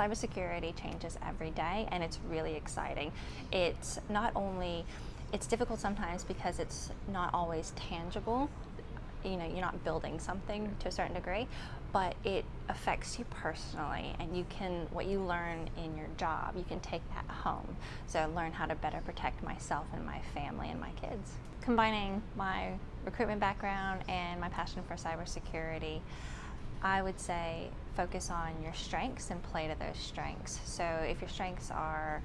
cybersecurity changes every day and it's really exciting. It's not only, it's difficult sometimes because it's not always tangible. You know, you're not building something to a certain degree, but it affects you personally and you can, what you learn in your job, you can take that home. So learn how to better protect myself and my family and my kids. Combining my recruitment background and my passion for cybersecurity, I would say focus on your strengths and play to those strengths. So if your strengths are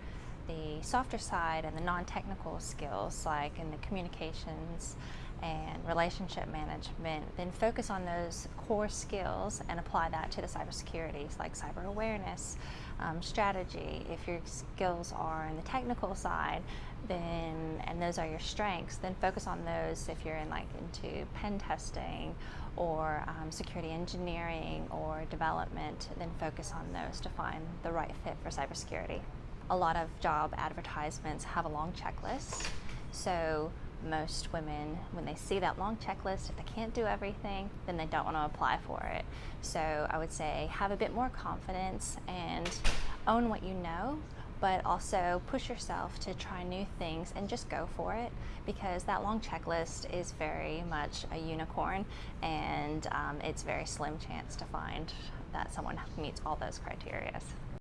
the softer side and the non-technical skills like in the communications and relationship management, then focus on those core skills and apply that to the cybersecurities like cyber awareness, um, strategy. If your skills are in the technical side, then and those are your strengths, then focus on those if you're in like into pen testing or um, security engineering or development, then focus on those to find the right fit for cybersecurity. A lot of job advertisements have a long checklist. So most women, when they see that long checklist, if they can't do everything, then they don't want to apply for it. So I would say have a bit more confidence and own what you know, but also push yourself to try new things and just go for it because that long checklist is very much a unicorn and um, it's very slim chance to find that someone meets all those criteria.